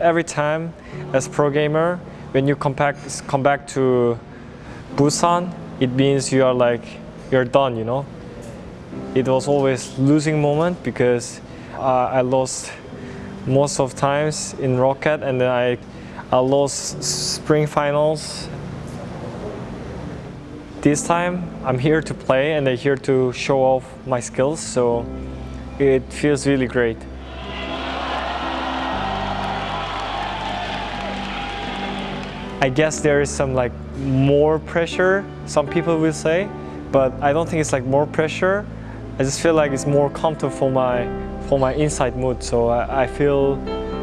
every time as pro gamer, when you come back, come back to Busan, it means you are like, you're done, you know? It was always losing moment because uh, I lost most of times in Rocket and then I, I lost spring finals. This time I'm here to play and I'm here to show off my skills so it feels really great. I guess there is some like more pressure, some people will say, but I don't think it's like more pressure. I just feel like it's more comfortable for my, for my inside mood. So I, I feel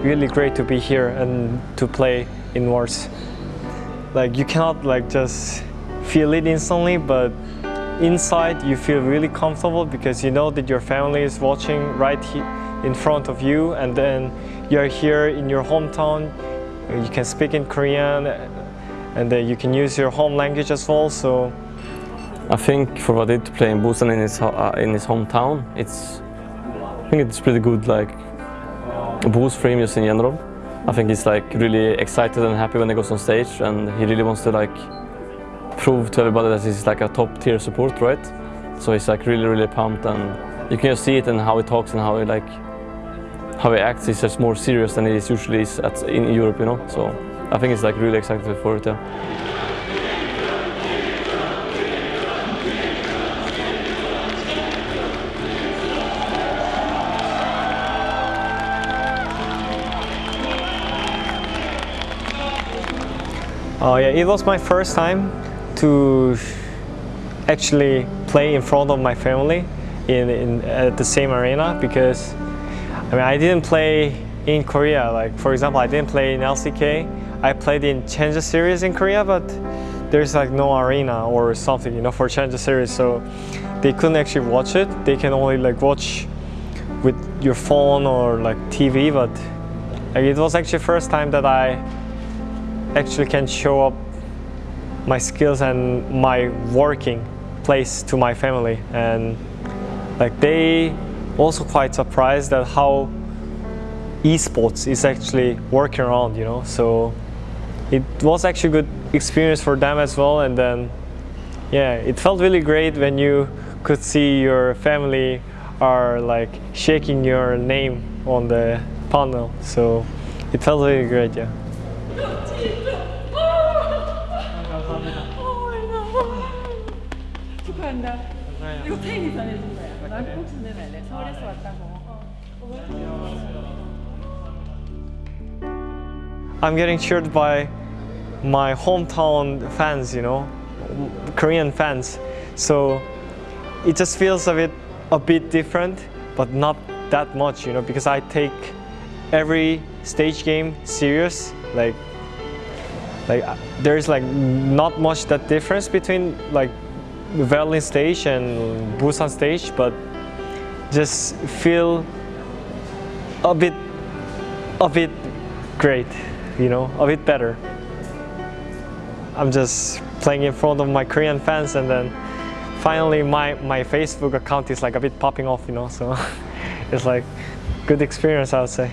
really great to be here and to play in Worlds. Like you cannot like just feel it instantly, but inside you feel really comfortable because you know that your family is watching right in front of you and then you're here in your hometown you can speak in Korean and uh, you can use your home language as well. So I think for Wadid to play in Busan in his uh, in his hometown, it's I think it's pretty good like boost for him just in general. I think he's like really excited and happy when he goes on stage and he really wants to like prove to everybody that he's like a top tier support, right? So he's like really really pumped and you can just see it in how he talks and how he like how he acts is just more serious than he is usually is at, in Europe, you know. So I think it's like really excited for it. Yeah. Oh yeah, it was my first time to actually play in front of my family in, in at the same arena because I mean, I didn't play in Korea. Like, for example, I didn't play in LCK. I played in Challenger Series in Korea, but there's like no arena or something, you know, for Challenger Series. So they couldn't actually watch it. They can only like watch with your phone or like TV, but like, it was actually first time that I actually can show up my skills and my working place to my family. And like they also quite surprised at how esports is actually working around, you know. So it was actually a good experience for them as well. And then, yeah, it felt really great when you could see your family are like shaking your name on the panel. So it felt really great, yeah. 축하한다. 이거 태인이 전해준 거야. 난꼭 전해달래. 서울에서 왔다고. I'm getting cheered by my hometown fans, you know, Korean fans. So it just feels a bit, a bit different, but not that much, you know, because I take every stage game serious. Like, like there's like not much that difference between like Berlin stage and Busan stage, but just feel a bit, a bit great, you know, a bit better. I'm just playing in front of my Korean fans and then finally my, my Facebook account is like a bit popping off, you know, so it's like good experience, I would say.